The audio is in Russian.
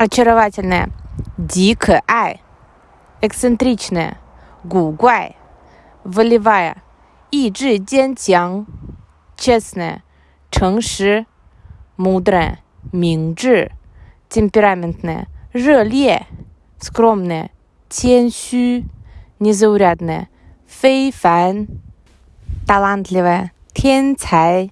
очаровательная, дикая, ай, эксцентричная, гугуай, волевая, 意志坚强, честная, чэнши, мудрая, 明智, темпераментная, 热烈, скромная, 谦虚, незаурядная, 非凡, талантливая, 天才。